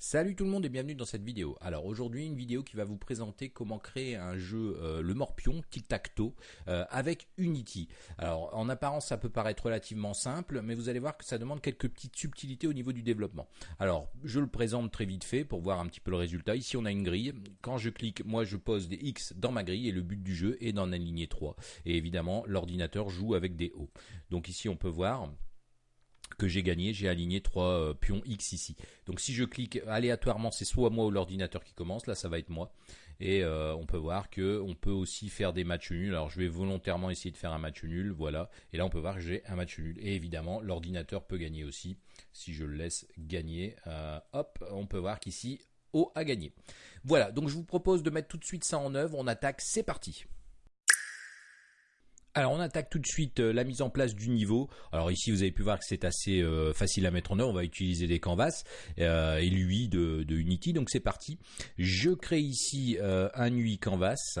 Salut tout le monde et bienvenue dans cette vidéo. Alors aujourd'hui une vidéo qui va vous présenter comment créer un jeu euh, le morpion tic-tac-toe euh, avec Unity. Alors en apparence ça peut paraître relativement simple mais vous allez voir que ça demande quelques petites subtilités au niveau du développement. Alors je le présente très vite fait pour voir un petit peu le résultat. Ici on a une grille. Quand je clique moi je pose des X dans ma grille et le but du jeu est d'en aligner 3. Et évidemment l'ordinateur joue avec des O. Donc ici on peut voir que j'ai gagné, j'ai aligné trois euh, pions X ici. Donc si je clique aléatoirement, c'est soit moi ou l'ordinateur qui commence, là ça va être moi. Et euh, on peut voir que on peut aussi faire des matchs nuls. Alors je vais volontairement essayer de faire un match nul, voilà. Et là on peut voir que j'ai un match nul. Et évidemment l'ordinateur peut gagner aussi. Si je le laisse gagner, euh, hop, on peut voir qu'ici O a gagné. Voilà, donc je vous propose de mettre tout de suite ça en œuvre. On attaque, c'est parti. Alors on attaque tout de suite euh, la mise en place du niveau. Alors ici vous avez pu voir que c'est assez euh, facile à mettre en œuvre. On va utiliser des canvas euh, et l'UI de, de, Unity. Donc c'est parti. Je crée ici un UI canvas.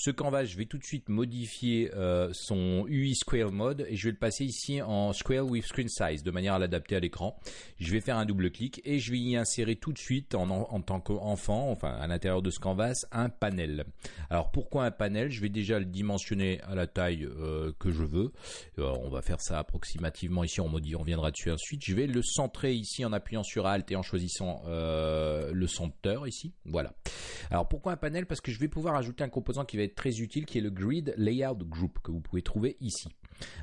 Ce canvas, je vais tout de suite modifier euh, son UI Square Mode et je vais le passer ici en Square with Screen Size de manière à l'adapter à l'écran. Je vais faire un double clic et je vais y insérer tout de suite en, en tant qu'enfant, enfin à l'intérieur de ce canvas, un panel. Alors pourquoi un panel? Je vais déjà le dimensionner à la taille euh, que je veux. Euh, on va faire ça approximativement ici, on, on viendra dessus ensuite. Je vais le centrer ici en appuyant sur Alt et en choisissant le centre ici. Voilà. Alors pourquoi un panel? Parce que je vais pouvoir ajouter un composant qui va être très utile qui est le Grid Layout Group que vous pouvez trouver ici.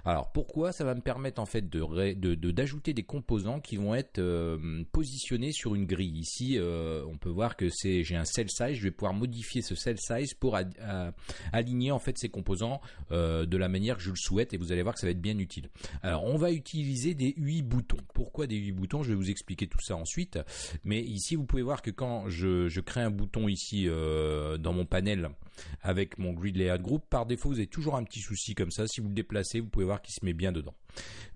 Alors pourquoi ça va me permettre en fait d'ajouter des composants qui vont être euh, positionnés sur une grille? Ici, euh, on peut voir que c'est j'ai un cell size. Je vais pouvoir modifier ce cell size pour aligner en fait ces composants euh, de la manière que je le souhaite et vous allez voir que ça va être bien utile. Alors on va utiliser des 8 boutons. Pourquoi des 8 boutons? Je vais vous expliquer tout ça ensuite. Mais ici, vous pouvez voir que quand je, je crée un bouton ici dans mon panel avec mon grid layout group, par défaut, vous avez toujours un petit souci comme ça. Si vous le déplacez, vous pouvez voir qu'il se met bien dedans.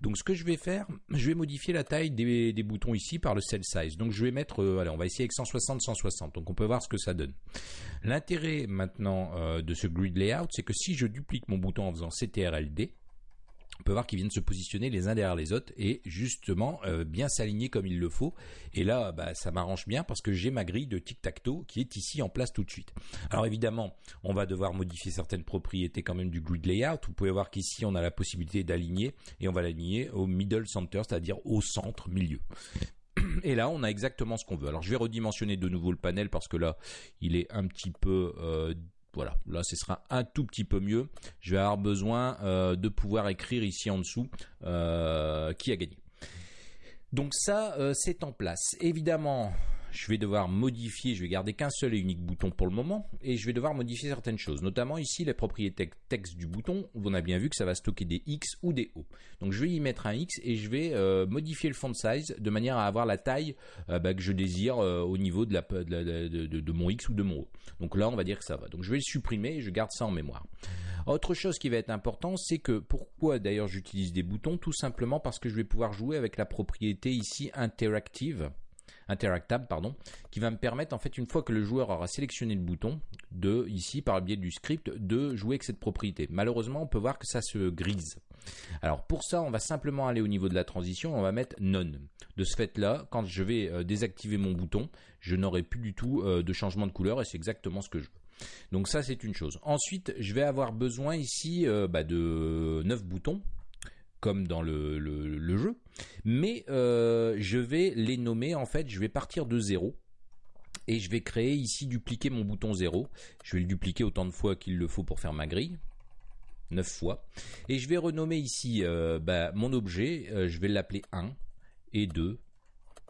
Donc ce que je vais faire, je vais modifier la taille des, boutons ici par le cell size. Donc je vais mettre, euh, on va essayer avec 160, 160. Donc on peut voir ce que ça donne. L'intérêt maintenant euh, de ce grid layout, c'est que si je duplique mon bouton en faisant CTRLD, on peut voir qu'ils viennent se positionner les uns derrière les autres et justement euh, bien s'aligner comme il le faut. Et là, bah, ça m'arrange bien parce que j'ai ma grille de tic-tac-toe qui est ici en place tout de suite. Alors évidemment, on va devoir modifier certaines propriétés quand même du grid layout. Vous pouvez voir qu'ici, on a la possibilité d'aligner et on va l'aligner au middle center, c'est-à-dire au centre milieu. Et là, on a exactement ce qu'on veut. Alors, je vais redimensionner de nouveau le panel parce que là, il est un petit peu euh, voilà, là ce sera un tout petit peu mieux. Je vais avoir besoin euh, de pouvoir écrire ici en dessous euh, qui a gagné. Donc ça, euh, c'est en place. Évidemment, je vais devoir modifier, je vais garder qu'un seul et unique bouton pour le moment, et je vais devoir modifier certaines choses, notamment ici les propriétés texte du bouton, on a bien vu que ça va stocker des X ou des O. Donc je vais y mettre un X et je vais euh, modifier le font size de manière à avoir la taille euh, bah, que je désire euh, au niveau de, de, mon X ou de mon O. Donc là on va dire que ça va. Donc je vais le supprimer et je garde ça en mémoire. Autre chose qui va être important, c'est que pourquoi d'ailleurs j'utilise des boutons? Tout simplement parce que je vais pouvoir jouer avec la propriété ici interactive interactable, pardon, qui va me permettre en fait une fois que le joueur aura sélectionné le bouton, de ici par le biais du script, de jouer avec cette propriété. Malheureusement, on peut voir que ça se grise. Alors pour ça, on va simplement aller au niveau de la transition, on va mettre none. De ce fait-là, quand je vais euh, désactiver mon bouton, je n'aurai plus du tout euh, de changement de couleur et c'est exactement ce que je veux. Donc ça c'est une chose. Ensuite, je vais avoir besoin ici euh, bah, de 9 boutons comme dans le, jeu, mais euh, je vais les nommer en fait, je vais partir de 0 et je vais créer ici dupliquer mon bouton 0. Je vais le dupliquer autant de fois qu'il le faut pour faire ma grille. 9 fois. Et je vais renommer ici euh, bah, mon objet, euh, je vais l'appeler 1 et 2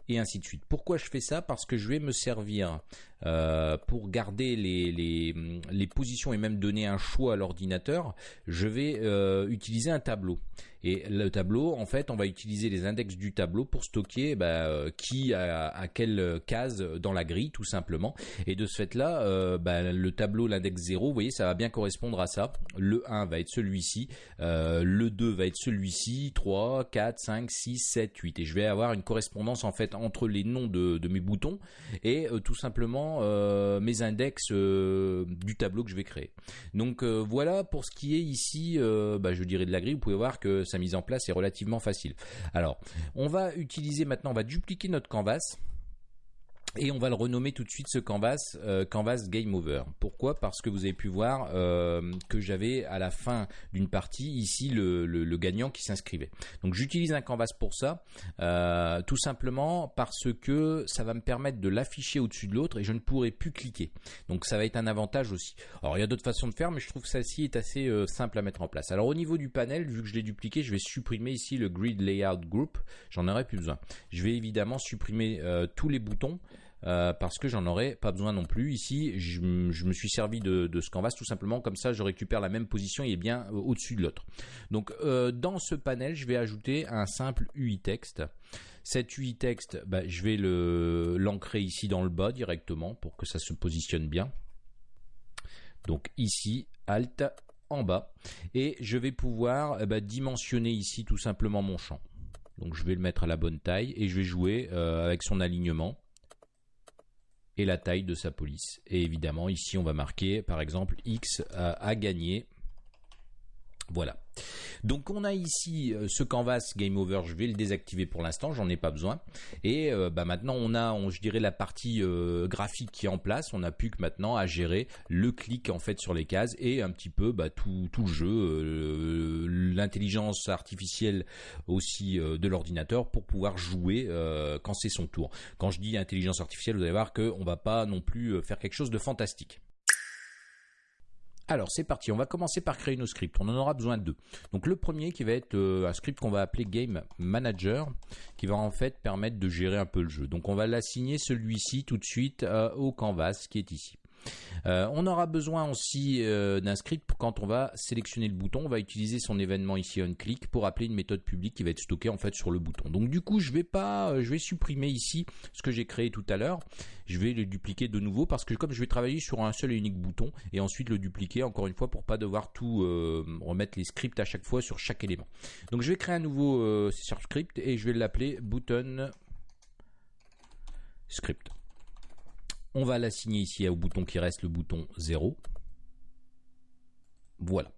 et ainsi de suite. Pourquoi je fais ça? Parce que je vais me servir euh, pour garder les, les, positions et même donner un choix à l'ordinateur, je vais euh, utiliser un tableau. Et le tableau, en fait, on va utiliser les index du tableau pour stocker bah, euh, qui a, à quelle case dans la grille, tout simplement. Et de ce fait-là, bah, le tableau, l'index 0, vous voyez, ça va bien correspondre à ça. Le 1 va être celui-ci, le 2 va être celui-ci, 3, 4, 5, 6, 7, 8. Et je vais avoir une correspondance, en fait, entre les noms de, de mes boutons et tout simplement euh, mes index euh, du tableau que je vais créer. Donc euh, voilà pour ce qui est ici, bah, je dirais de la grille. Vous pouvez voir que sa mise en place est relativement facile. Alors, on va utiliser maintenant, on va dupliquer notre canvas. Et on va le renommer tout de suite ce canvas euh, canvas game over. Pourquoi? Parce que vous avez pu voir euh, que j'avais à la fin d'une partie ici le, le, gagnant qui s'inscrivait. Donc j'utilise un canvas pour ça, euh, tout simplement parce que ça va me permettre de l'afficher au-dessus de l'autre et je ne pourrai plus cliquer. Donc ça va être un avantage aussi. Alors il y a d'autres façons de faire, mais je trouve que celle-ci est assez simple à mettre en place. Alors au niveau du panel, vu que je l'ai dupliqué, je vais supprimer ici le grid layout group. J'en aurai plus besoin. Je vais évidemment supprimer tous les boutons. Euh, parce que j'en aurais pas besoin non plus. Ici, je, me suis servi de, ce canvas tout simplement comme ça, je récupère la même position et bien euh, au-dessus de l'autre. Donc, euh, dans ce panel, je vais ajouter un simple UI texte. Cet UI texte, bah, je vais l'ancrer ici dans le bas directement pour que ça se positionne bien. Donc ici, Alt en bas, et je vais pouvoir ben, dimensionner ici tout simplement mon champ. Donc je vais le mettre à la bonne taille et je vais jouer avec son alignement et la taille de sa police. Et évidemment, ici, on va marquer, par exemple, X a gagné. Voilà. Donc on a ici euh, ce canvas game over, je vais le désactiver pour l'instant, j'en ai pas besoin. Et euh, bah, maintenant on a, je dirais la partie euh, graphique qui est en place, on n'a plus que maintenant à gérer le clic en fait sur les cases et un petit peu bah, tout, tout, le jeu, l'intelligence artificielle aussi de l'ordinateur pour pouvoir jouer quand c'est son tour. Quand je dis intelligence artificielle, vous allez voir qu'on va pas non plus faire quelque chose de fantastique. Alors c'est parti, on va commencer par créer nos scripts. On en aura besoin de deux. Donc le premier qui va être euh, un script qu'on va appeler Game Manager, qui va en fait permettre de gérer un peu le jeu. Donc on va l'assigner celui-ci tout de suite euh, au canvas qui est ici. Euh, on aura besoin aussi euh, d'un script quand on va sélectionner le bouton. On va utiliser son événement ici on click pour appeler une méthode publique qui va être stockée en fait sur le bouton. Donc du coup, je vais pas, euh, je vais supprimer ici ce que j'ai créé tout à l'heure. Je vais le dupliquer de nouveau parce que comme je vais travailler sur un seul et unique bouton et ensuite le dupliquer encore une fois pour pas devoir tout remettre les scripts à chaque fois sur chaque élément. Donc je vais créer un nouveau script et je vais l'appeler button script. On va l'assigner ici au bouton qui reste le bouton 0. Voilà.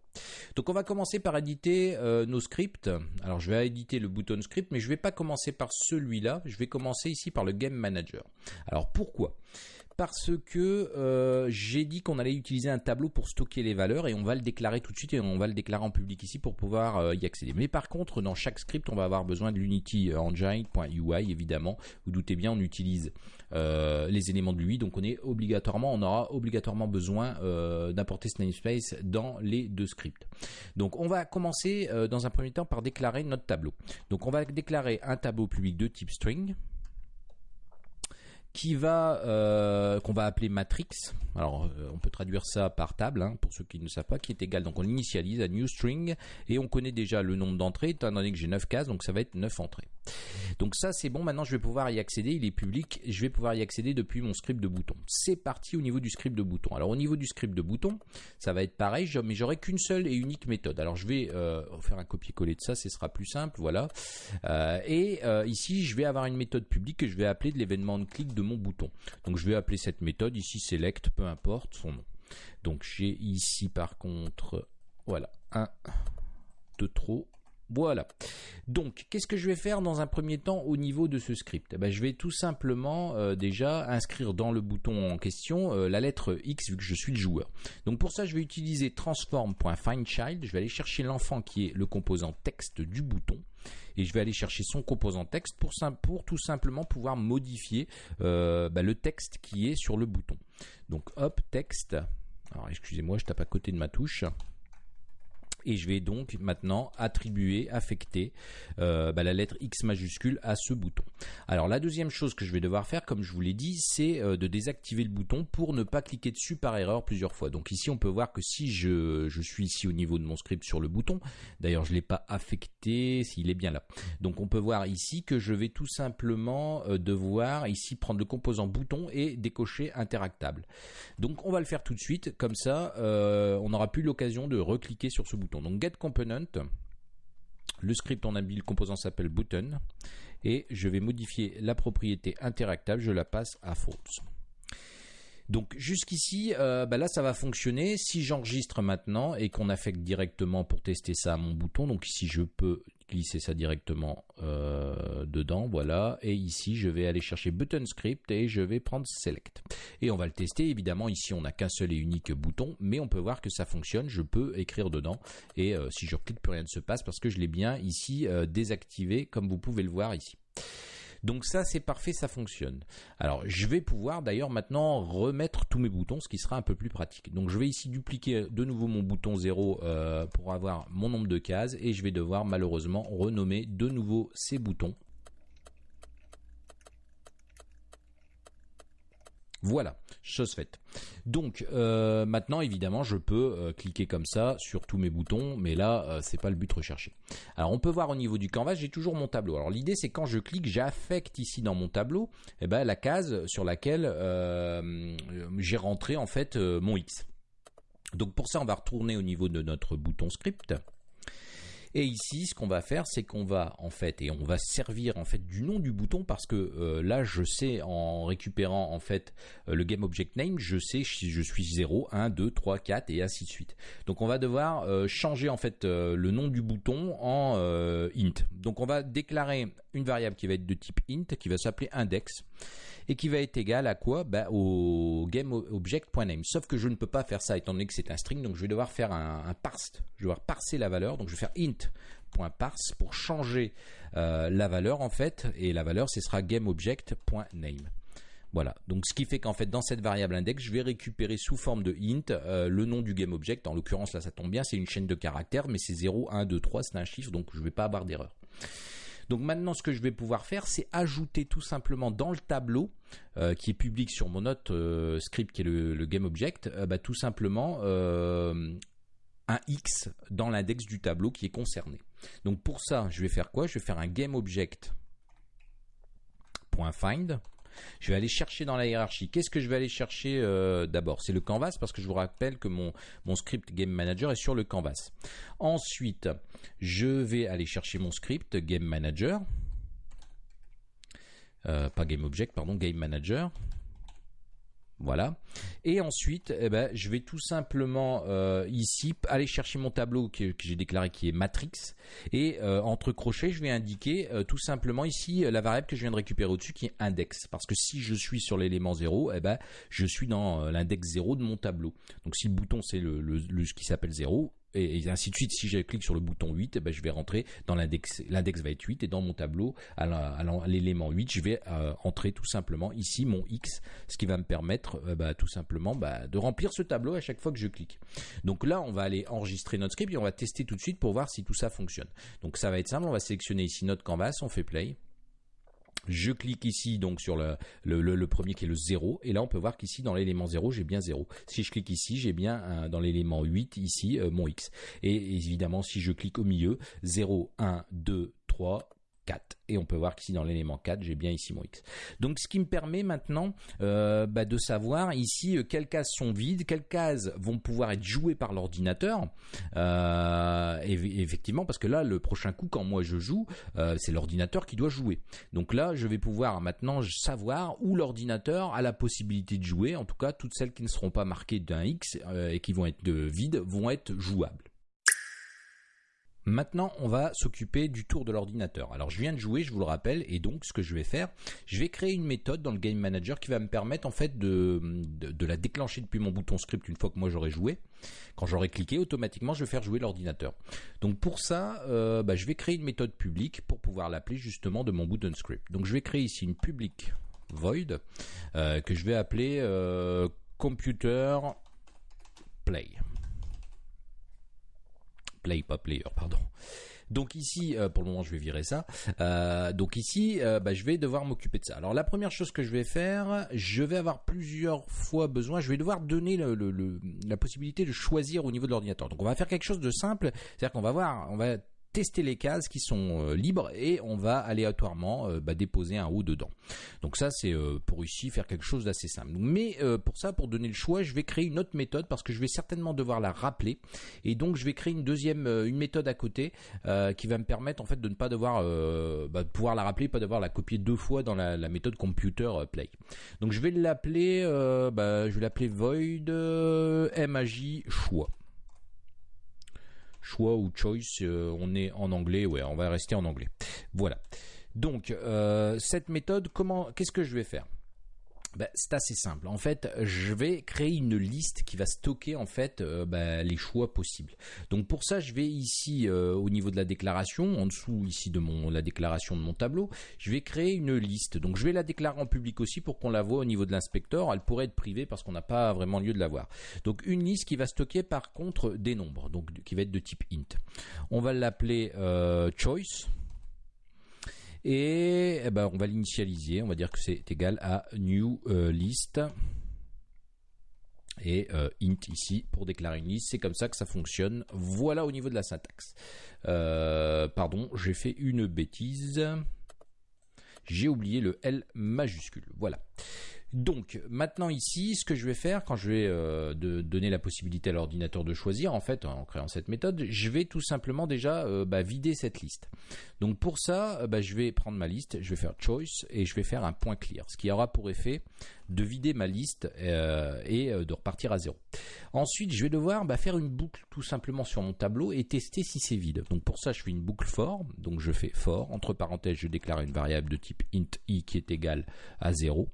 Donc on va commencer par éditer euh, nos scripts. Alors je vais éditer le bouton script, mais je ne vais pas commencer par celui-là. Je vais commencer ici par le Game Manager. Alors pourquoi? Parce que euh, j'ai dit qu'on allait utiliser un tableau pour stocker les valeurs et on va le déclarer tout de suite et on va le déclarer en public ici pour pouvoir euh, y accéder. Mais par contre, dans chaque script, on va avoir besoin de l'Unity Engine.ui évidemment. Vous doutez bien, on utilise euh, les éléments de l'UI, donc on est obligatoirement, on aura obligatoirement besoin d'apporter ce namespace dans les deux scripts. Donc on va commencer dans un premier temps par déclarer notre tableau. Donc on va déclarer un tableau public de type string qui va euh, qu'on va appeler matrix. Alors euh, on peut traduire ça par table hein, pour ceux qui ne savent pas, qui est égal. Donc on initialise à new string et on connaît déjà le nombre d'entrées étant donné que j'ai 9 cases, donc ça va être 9 entrées. Donc ça c'est bon, maintenant je vais pouvoir y accéder, il est public, je vais pouvoir y accéder depuis mon script de bouton. C'est parti au niveau du script de bouton. Alors au niveau du script de bouton, ça va être pareil, mais j'aurai qu'une seule et unique méthode. Alors je vais euh, faire un copier-coller de ça, ce sera plus simple, voilà. et ici je vais avoir une méthode publique que je vais appeler de l'événement de clic de mon bouton. Donc je vais appeler cette méthode ici select, peu importe son nom. Donc j'ai ici par contre, voilà, un de trop. Voilà. Donc, qu'est-ce que je vais faire dans un premier temps au niveau de ce script? Eh ben, Je vais tout simplement euh, déjà inscrire dans le bouton en question euh, la lettre X vu que je suis le joueur. Donc pour ça, je vais utiliser transform.findChild. Je vais aller chercher l'enfant qui est le composant texte du bouton et je vais aller chercher son composant texte pour, tout simplement pouvoir modifier euh, bah, le texte qui est sur le bouton. Donc hop, texte. Alors excusez-moi, je tape à côté de ma touche et je vais donc maintenant attribuer, affecter euh, bah, la lettre X majuscule à ce bouton. Alors la deuxième chose que je vais devoir faire, comme je vous l'ai dit, c'est euh, de désactiver le bouton pour ne pas cliquer dessus par erreur plusieurs fois. Donc ici on peut voir que si je, suis ici au niveau de mon script sur le bouton, d'ailleurs je ne l'ai pas affecté, s'il est bien là. Donc on peut voir ici que je vais tout simplement euh, devoir ici prendre le composant bouton et décocher interactable. Donc on va le faire tout de suite, comme ça on n'aura plus l'occasion de recliquer sur ce bouton. Donc get component, le script en habile composant s'appelle button et je vais modifier la propriété interactable, je la passe à false. Donc jusqu'ici, euh, bah là ça va fonctionner. Si j'enregistre maintenant et qu'on affecte directement pour tester ça à mon bouton, donc ici je peux glisser ça directement euh, dedans, voilà. Et ici, je vais aller chercher button script et je vais prendre select. Et on va le tester. Évidemment, ici, on n'a qu'un seul et unique bouton, mais on peut voir que ça fonctionne. Je peux écrire dedans et euh, si je clique, plus rien ne se passe parce que je l'ai bien ici désactivé, comme vous pouvez le voir ici. Donc ça c'est parfait, ça fonctionne. Alors je vais pouvoir d'ailleurs maintenant remettre tous mes boutons, ce qui sera un peu plus pratique. Donc je vais ici dupliquer de nouveau mon bouton 0 euh, pour avoir mon nombre de cases et je vais devoir malheureusement renommer de nouveau ces boutons Voilà, chose faite. Donc euh, maintenant évidemment je peux euh, cliquer comme ça sur tous mes boutons, mais là euh, c'est pas le but recherché. Alors on peut voir au niveau du canvas, j'ai toujours mon tableau. Alors l'idée c'est quand je clique, j'affecte ici dans mon tableau, eh ben, la case sur laquelle j'ai rentré en fait mon X. Donc pour ça on va retourner au niveau de notre bouton script. Et ici, ce qu'on va faire, c'est qu'on va en fait, et on va servir en fait du nom du bouton parce que euh, là, je sais en récupérant en fait euh, le game object name, je sais si je suis 0, 1, 2, 3, 4 et ainsi de suite. Donc on va devoir euh, changer en fait le nom du bouton en int. Donc on va déclarer une variable qui va être de type int, qui va s'appeler index et qui va être égal à quoi? Bah, Au GameObject.name. Sauf que je ne peux pas faire ça étant donné que c'est un string, donc je vais devoir faire un, un parse. Je vais devoir parser la valeur, donc je vais faire int.parse pour changer euh, la valeur en fait, et la valeur ce sera GameObject.name. Voilà, donc ce qui fait qu'en fait dans cette variable index, je vais récupérer sous forme de int euh, le nom du GameObject. En l'occurrence là ça tombe bien, c'est une chaîne de caractères, mais c'est 0, 1, 2, 3, c'est un chiffre, donc je ne vais pas avoir d'erreur. Donc maintenant, ce que je vais pouvoir faire, c'est ajouter tout simplement dans le tableau euh, qui est public sur mon autre euh, script qui est le, GameObject, euh, bah, tout simplement un X dans l'index du tableau qui est concerné. Donc pour ça, je vais faire quoi? Je vais faire un GameObject.find je vais aller chercher dans la hiérarchie. Qu'est-ce que je vais aller chercher euh, d'abord? C'est le canvas parce que je vous rappelle que mon, script Game Manager est sur le canvas. Ensuite, je vais aller chercher mon script Game Manager. Euh, pas Game Object, pardon, Game Manager. Voilà. Et ensuite, eh ben, je vais tout simplement euh, ici aller chercher mon tableau que, j'ai déclaré qui est matrix. Et euh, entre crochets, je vais indiquer euh, tout simplement ici la variable que je viens de récupérer au-dessus qui est index. Parce que si je suis sur l'élément 0, eh ben, je suis dans l'index 0 de mon tableau. Donc si le bouton c'est le, ce qui s'appelle 0, et, ainsi de suite. Si je clique sur le bouton 8, eh ben, je vais rentrer dans l'index. L'index va être 8 et dans mon tableau, à l'élément 8, je vais euh, entrer tout simplement ici mon X, ce qui va me permettre euh, bah, tout simplement bah, de remplir ce tableau à chaque fois que je clique. Donc là, on va aller enregistrer notre script et on va tester tout de suite pour voir si tout ça fonctionne. Donc ça va être simple, on va sélectionner ici notre canvas, on fait play. Je clique ici donc sur le, premier qui est le 0 et là on peut voir qu'ici dans l'élément 0 j'ai bien 0. Si je clique ici j'ai bien dans l'élément 8 ici euh, mon x. Et évidemment si je clique au milieu 0, 1, 2, 3, 4. Et on peut voir qu'ici dans l'élément 4, j'ai bien ici mon X. Donc ce qui me permet maintenant euh, bah, de savoir ici euh, quelles cases sont vides, quelles cases vont pouvoir être jouées par l'ordinateur. Euh, effectivement, parce que là, le prochain coup, quand moi je joue, c'est l'ordinateur qui doit jouer. Donc là, je vais pouvoir maintenant savoir où l'ordinateur a la possibilité de jouer. En tout cas, toutes celles qui ne seront pas marquées d'un X et qui vont être de vides vont être jouables. Maintenant, on va s'occuper du tour de l'ordinateur. Alors, je viens de jouer, je vous le rappelle, et donc ce que je vais faire, je vais créer une méthode dans le Game Manager qui va me permettre en fait de, la déclencher depuis mon bouton script une fois que moi j'aurai joué. Quand j'aurai cliqué, automatiquement, je vais faire jouer l'ordinateur. Donc pour ça, euh, bah, je vais créer une méthode publique pour pouvoir l'appeler justement de mon bouton script. Donc je vais créer ici une public void euh, que je vais appeler euh, computer play play, pas player, pardon. Donc ici, euh, pour le moment, je vais virer ça. Euh, donc ici, euh, bah, je vais devoir m'occuper de ça. Alors la première chose que je vais faire, je vais avoir plusieurs fois besoin. Je vais devoir donner la possibilité de choisir au niveau de l'ordinateur. Donc on va faire quelque chose de simple, c'est-à-dire qu'on va voir, on va tester les cases qui sont euh, libres et on va aléatoirement euh, bah, déposer un haut dedans. Donc ça c'est euh, pour ici faire quelque chose d'assez simple. Mais pour ça, pour donner le choix, je vais créer une autre méthode parce que je vais certainement devoir la rappeler et donc je vais créer une deuxième une méthode à côté qui va me permettre en fait de ne pas devoir bah, pouvoir la rappeler, pas devoir la copier deux fois dans la, méthode computer play. Donc je vais l'appeler, bah, void mag choix choix ou choice, on est en anglais, ouais, on va rester en anglais. Voilà. Donc cette méthode, comment, qu'est-ce que je vais faire? Ben, c'est assez simple. En fait, je vais créer une liste qui va stocker en fait euh, ben, les choix possibles. Donc pour ça, je vais ici euh, au niveau de la déclaration, en dessous ici de la déclaration de mon tableau, je vais créer une liste. Donc je vais la déclarer en public aussi pour qu'on la voit au niveau de l'inspecteur. Elle pourrait être privée parce qu'on n'a pas vraiment lieu de la voir. Donc une liste qui va stocker par contre des nombres, donc qui va être de type int. On va l'appeler euh, choice et eh ben, on va l'initialiser, on va dire que c'est égal à new euh, list et euh, int ici pour déclarer une liste. C'est comme ça que ça fonctionne. Voilà au niveau de la syntaxe. Euh, pardon, j'ai fait une bêtise. J'ai oublié le L majuscule. Voilà. Donc maintenant ici, ce que je vais faire quand je vais euh, donner la possibilité à l'ordinateur de choisir, en fait, en créant cette méthode, je vais tout simplement déjà euh, bah, vider cette liste. Donc pour ça, euh, bah, je vais prendre ma liste, je vais faire choice et je vais faire un point clear, ce qui aura pour effet de vider ma liste et de repartir à zéro. Ensuite, je vais devoir bah, faire une boucle tout simplement sur mon tableau et tester si c'est vide. Donc pour ça, je fais une boucle for, donc je fais for, entre parenthèses, je déclare une variable de type int i qui est égale à 0.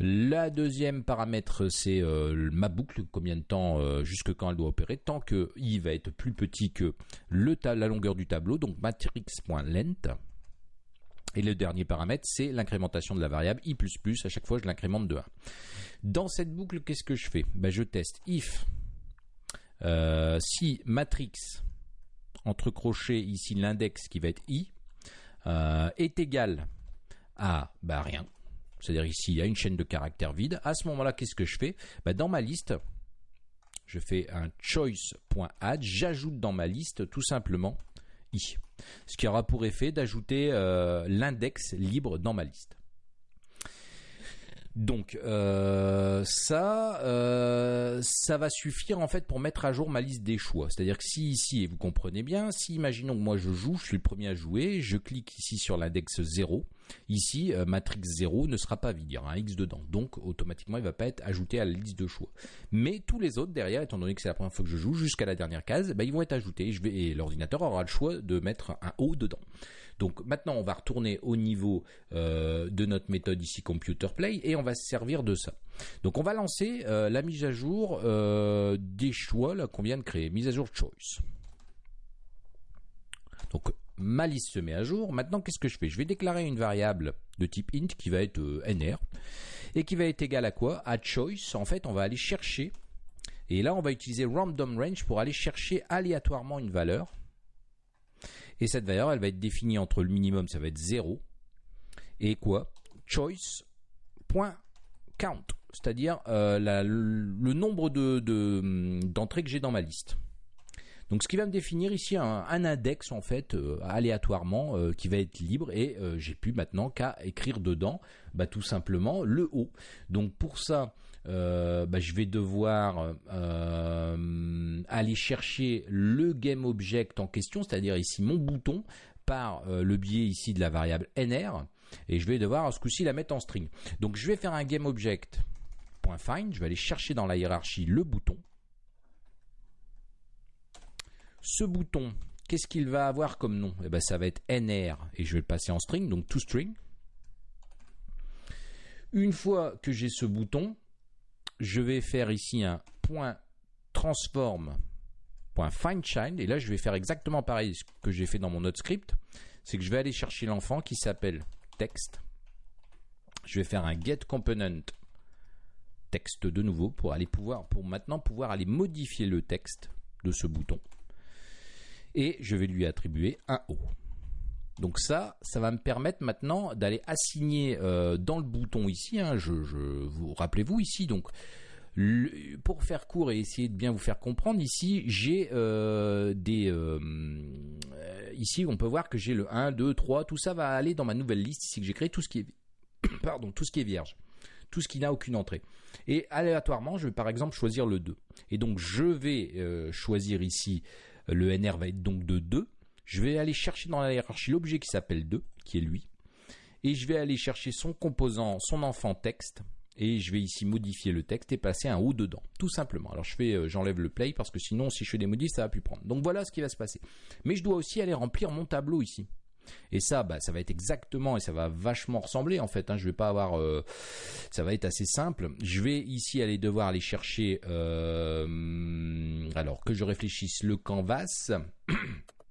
La deuxième paramètre, c'est euh, ma boucle, combien de temps, euh, jusque quand elle doit opérer, tant que i va être plus petit que le la longueur du tableau, donc matrix.length. Et le dernier paramètre, c'est l'incrémentation de la variable i++, à chaque fois je l'incrémente de 1. Dans cette boucle, qu'est-ce que je fais? Ben, Je teste if euh, si matrix, entre crochets ici l'index qui va être i, est égal à ben, rien, c'est-à-dire ici il y a une chaîne de caractères vide, à ce moment-là, qu'est-ce que je fais? Bah, Dans ma liste, je fais un choice.add, j'ajoute dans ma liste tout simplement i, ce qui aura pour effet d'ajouter euh, l'index libre dans ma liste. Donc euh, ça, euh, ça va suffire en fait pour mettre à jour ma liste des choix. C'est-à-dire que si ici, et vous comprenez bien, si imaginons que moi je joue, je suis le premier à jouer, je clique ici sur l'index 0, ici euh, matrix 0 ne sera pas vide, il y aura un X dedans. Donc automatiquement il ne va pas être ajouté à la liste de choix. Mais tous les autres derrière, étant donné que c'est la première fois que je joue, jusqu'à la dernière case, bah, ils vont être ajoutés. Et l'ordinateur aura le choix de mettre un O dedans. Donc maintenant, on va retourner au niveau euh, de notre méthode ici Computer Play et on va se servir de ça. Donc on va lancer euh, la mise à jour euh, des choix qu'on vient de créer, mise à jour choice. Donc ma liste se met à jour. Maintenant, qu'est-ce que je fais? Je vais déclarer une variable de type int qui va être nr et qui va être égale à quoi? À choice. En fait, on va aller chercher et là, on va utiliser random range pour aller chercher aléatoirement une valeur et cette valeur, elle va être définie entre le minimum, ça va être 0, et quoi? Choice.count, c'est-à-dire euh, le nombre d'entrées que j'ai dans ma liste. Donc ce qui va me définir ici un, index en fait euh, aléatoirement euh, qui va être libre et j'ai plus maintenant qu'à écrire dedans bah, tout simplement le haut. Donc pour ça euh, bah, je vais devoir euh, aller chercher le game object en question, c'est-à-dire ici mon bouton, par euh, le biais ici de la variable nr, et je vais devoir ce coup-ci la mettre en string. Donc je vais faire un game object .find, je vais aller chercher dans la hiérarchie le bouton. Ce bouton, qu'est-ce qu'il va avoir comme nom? Eh ben, Ça va être nr et je vais le passer en string, donc toString. Une fois que j'ai ce bouton, je vais faire ici un point transform point find et là je vais faire exactement pareil ce que j'ai fait dans mon autre script. C'est que je vais aller chercher l'enfant qui s'appelle text. Je vais faire un get component texte de nouveau pour aller pouvoir pour maintenant pouvoir aller modifier le texte de ce bouton. Et je vais lui attribuer un O donc ça, ça va me permettre maintenant d'aller assigner euh, dans le bouton ici, hein, je, vous rappelez-vous ici, donc pour faire court et essayer de bien vous faire comprendre, ici j'ai euh, des euh, ici on peut voir que j'ai le 1, 2, 3, tout ça va aller dans ma nouvelle liste ici que j'ai créé, tout ce qui est pardon, tout ce qui est vierge, tout ce qui n'a aucune entrée. Et aléatoirement, je vais par exemple choisir le 2. Et donc je vais choisir ici le NR va être donc de 2 je vais aller chercher dans la hiérarchie l'objet qui s'appelle 2, qui est lui, et je vais aller chercher son composant, son enfant texte, et je vais ici modifier le texte et passer un haut dedans, tout simplement. Alors je fais, euh, j'enlève le play parce que sinon, si je fais des modifs, ça va plus prendre. Donc voilà ce qui va se passer. Mais je dois aussi aller remplir mon tableau ici. Et ça, bah, ça va être exactement et ça va vachement ressembler en fait. Hein. Je vais pas avoir, euh, ça va être assez simple. Je vais ici aller devoir aller chercher, euh, alors que je réfléchisse, le canvas.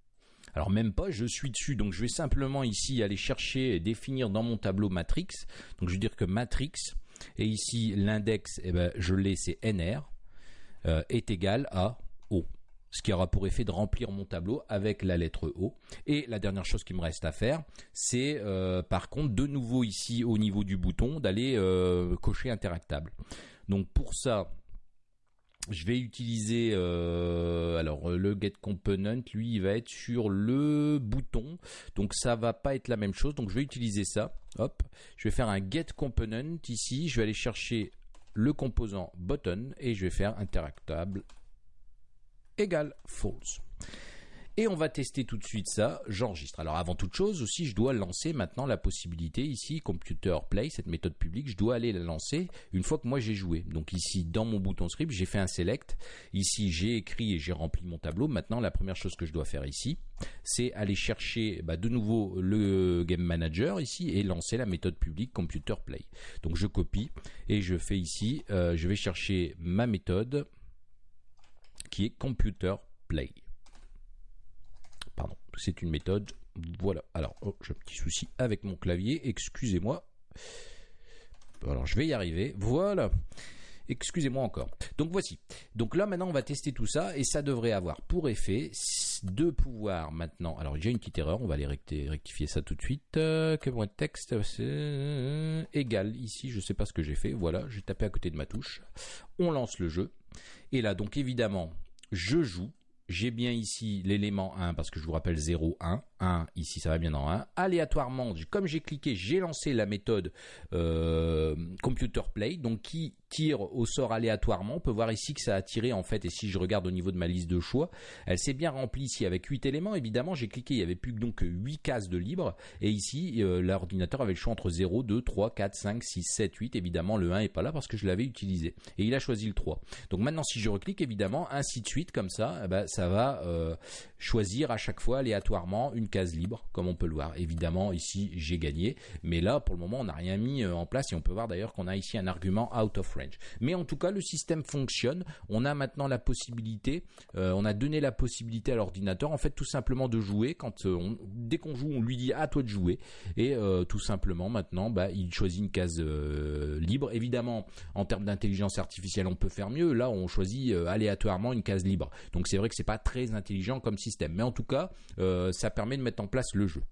Alors même pas, je suis dessus, donc je vais simplement ici aller chercher et définir dans mon tableau matrix. Donc je vais dire que matrix et ici, l'index, eh ben, je l'ai, c'est NR, euh, est égal à O. Ce qui aura pour effet de remplir mon tableau avec la lettre O. Et la dernière chose qui me reste à faire, c'est euh, par contre de nouveau ici au niveau du bouton d'aller euh, cocher interactable. Donc pour ça, je vais utiliser euh, alors le get component. Lui il va être sur le bouton. Donc ça va pas être la même chose. Donc je vais utiliser ça. Hop. Je vais faire un get component ici. Je vais aller chercher le composant button et je vais faire interactable égal false et on va tester tout de suite ça. J'enregistre. Alors avant toute chose aussi, je dois lancer maintenant la possibilité ici, Computer Play, cette méthode publique, je dois aller la lancer une fois que moi j'ai joué. Donc ici, dans mon bouton script, j'ai fait un select. Ici, j'ai écrit et j'ai rempli mon tableau. Maintenant, la première chose que je dois faire ici, c'est aller chercher bah, de nouveau le Game Manager ici et lancer la méthode publique Computer Play. Donc je copie et je fais ici, euh, je vais chercher ma méthode qui est Computer Play c'est une méthode. Voilà. Alors, oh, j'ai un petit souci avec mon clavier. Excusez-moi. Alors, je vais y arriver. Voilà. Excusez-moi encore. Donc voici. Donc là maintenant on va tester tout ça et ça devrait avoir pour effet de pouvoir maintenant. Alors j'ai une petite erreur, on va aller rectifier ça tout de suite. Euh, que mon texte égal ici, je ne sais pas ce que j'ai fait. Voilà, j'ai tapé à côté de ma touche. On lance le jeu et là donc évidemment je joue j'ai bien ici l'élément 1 parce que je vous rappelle 0, 1. 1, ici ça va bien dans 1. Aléatoirement, comme j'ai cliqué, j'ai lancé la méthode euh, Computer Play, donc qui tire au sort aléatoirement. On peut voir ici que ça a tiré en fait, et si je regarde au niveau de ma liste de choix, elle s'est bien remplie ici avec 8 éléments. Évidemment, j'ai cliqué, il n'y avait plus que donc 8 cases de libre, et ici euh, l'ordinateur avait le choix entre 0, 2, 3, 4, 5, 6, 7, 8. Évidemment, le 1 n'est pas là parce que je l'avais utilisé, et il a choisi le 3. Donc maintenant, si je reclique, évidemment, ainsi de suite, comme ça, eh ben, ça va euh, choisir à chaque fois aléatoirement une case libre, comme on peut le voir. Évidemment, ici, j'ai gagné, mais là, pour le moment, on n'a rien mis euh, en place et on peut voir d'ailleurs qu'on a ici un argument out of range. Mais en tout cas, le système fonctionne. On a maintenant la possibilité, euh, on a donné la possibilité à l'ordinateur, en fait, tout simplement de jouer. Quand euh, dès qu'on joue, on lui dit à toi de jouer et tout simplement maintenant, bah, il choisit une case libre. Évidemment, en termes d'intelligence artificielle, on peut faire mieux. Là, on choisit aléatoirement une case libre. Donc c'est vrai que c'est pas très intelligent comme système, mais en tout cas, ça permet de mettre en place le jeu.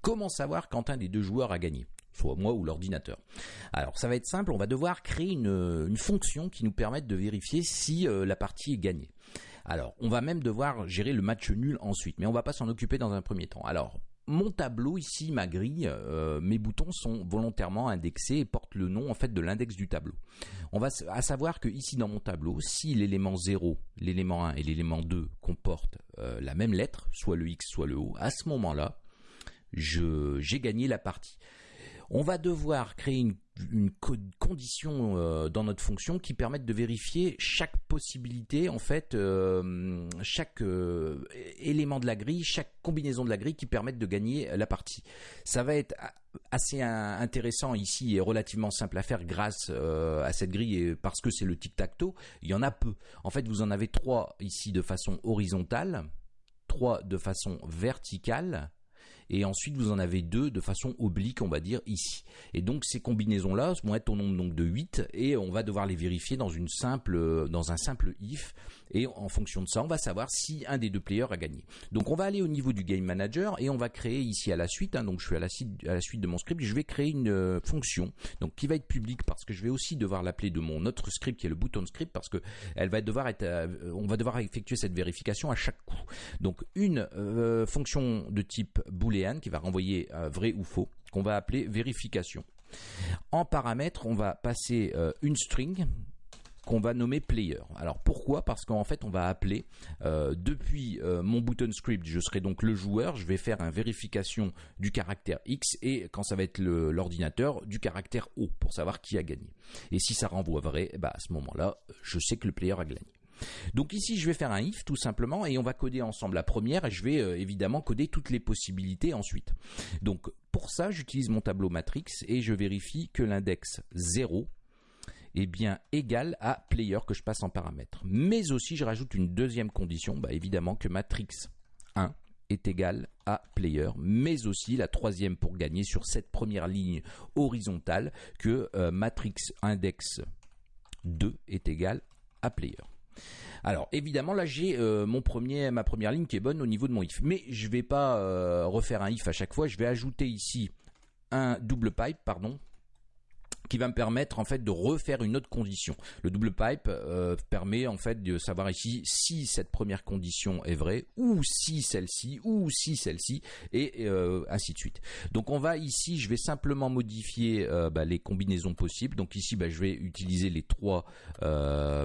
Comment savoir quand un des deux joueurs a gagné? Soit moi ou l'ordinateur. Alors ça va être simple, on va devoir créer une, fonction qui nous permette de vérifier si euh, la partie est gagnée. Alors on va même devoir gérer le match nul ensuite, mais on va pas s'en occuper dans un premier temps. Alors mon tableau ici, ma grille, euh, mes boutons sont volontairement indexés et portent le nom en fait de l'index du tableau. On va à savoir que ici dans mon tableau, si l'élément 0, l'élément 1 et l'élément 2 comportent euh, la même lettre, soit le X, soit le O, à ce moment-là, j'ai gagné la partie on va devoir créer une, condition euh, dans notre fonction qui permette de vérifier chaque possibilité, en fait, euh, chaque euh, élément de la grille, chaque combinaison de la grille qui permette de gagner la partie. Ça va être assez intéressant ici et relativement simple à faire grâce à cette grille et parce que c'est le tic-tac-toe. Il y en a peu. En fait, vous en avez trois ici de façon horizontale, trois de façon verticale et ensuite vous en avez deux de façon oblique, on va dire ici. Et donc ces combinaisons-là vont être au nombre donc de 8 et on va devoir les vérifier dans une simple dans un simple if et en fonction de ça, on va savoir si un des deux players a gagné. Donc on va aller au niveau du game manager et on va créer ici à la suite hein, donc je suis à la, suite, à la suite de mon script, je vais créer une euh, fonction donc qui va être publique parce que je vais aussi devoir l'appeler de mon autre script qui est le bouton script parce que elle va devoir être euh, on va devoir effectuer cette vérification à chaque coup. Donc une euh, fonction de type boolean qui va renvoyer vrai ou faux, qu'on va appeler vérification. En paramètre, on va passer euh, une string qu'on va nommer player. Alors pourquoi? Parce qu'en fait on va appeler euh, depuis euh, mon button script, je serai donc le joueur, je vais faire une vérification du caractère X et quand ça va être l'ordinateur du caractère O pour savoir qui a gagné. Et si ça renvoie vrai, bah à ce moment-là, je sais que le player a gagné. Donc ici, je vais faire un if tout simplement et on va coder ensemble la première et je vais euh, évidemment coder toutes les possibilités ensuite. Donc pour ça, j'utilise mon tableau matrix et je vérifie que l'index 0 est bien égal à player que je passe en paramètre. Mais aussi, je rajoute une deuxième condition, bah, évidemment que matrix 1 est égal à player, mais aussi la troisième pour gagner sur cette première ligne horizontale que euh, matrix index 2 est égal à player. Alors évidemment là j'ai euh, mon premier ma première ligne qui est bonne au niveau de mon if, mais je vais pas euh, refaire un if à chaque fois. Je vais ajouter ici un double pipe pardon qui va me permettre en fait de refaire une autre condition. Le double pipe euh, permet en fait de savoir ici si cette première condition est vraie ou si celle-ci ou si celle-ci et euh, ainsi de suite. Donc on va ici, je vais simplement modifier euh, bah, les combinaisons possibles. Donc ici, bah, je vais utiliser les trois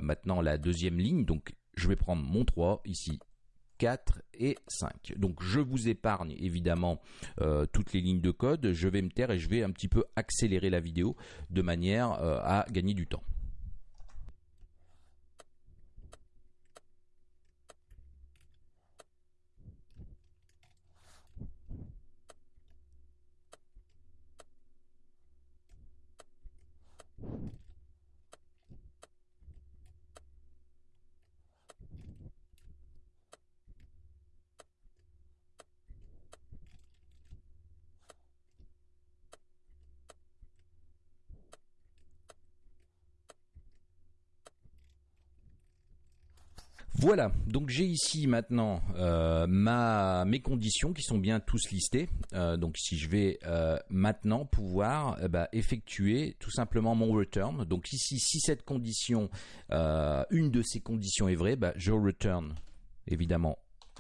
maintenant la deuxième ligne. Donc je vais prendre mon 3 ici 4 et 5. Donc je vous épargne évidemment euh, toutes les lignes de code, je vais me taire et je vais un petit peu accélérer la vidéo de manière euh, à gagner du temps. Voilà, donc j'ai ici maintenant euh, mes conditions qui sont bien tous listées. Euh, donc si je vais euh, maintenant pouvoir bah, effectuer tout simplement mon return. Donc ici, si cette condition, une de ces conditions est vraie, bah, je return évidemment,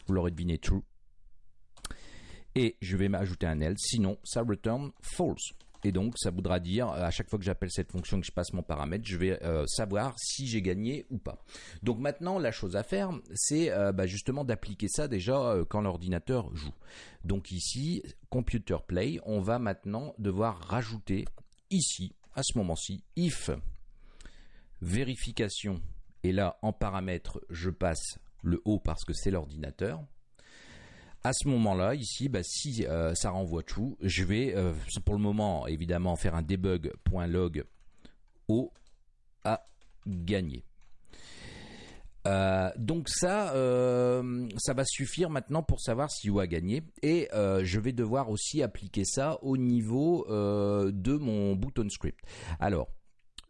vous l'aurez deviné, true. Et je vais m'ajouter un else, sinon ça return false. Et donc, ça voudra dire, à chaque fois que j'appelle cette fonction, que je passe mon paramètre, je vais euh, savoir si j'ai gagné ou pas. Donc maintenant, la chose à faire, c'est euh, bah, justement d'appliquer ça déjà euh, quand l'ordinateur joue. Donc ici, Computer Play, on va maintenant devoir rajouter ici, à ce moment-ci, if vérification. Et là, en paramètre, je passe le haut parce que c'est l'ordinateur à ce moment-là, ici, bah, si euh, ça renvoie true, je vais euh, pour le moment évidemment faire un debug.log au à gagner. Euh, donc ça, ça va suffire maintenant pour savoir si O a gagné. Et je vais devoir aussi appliquer ça au niveau de mon button script. Alors,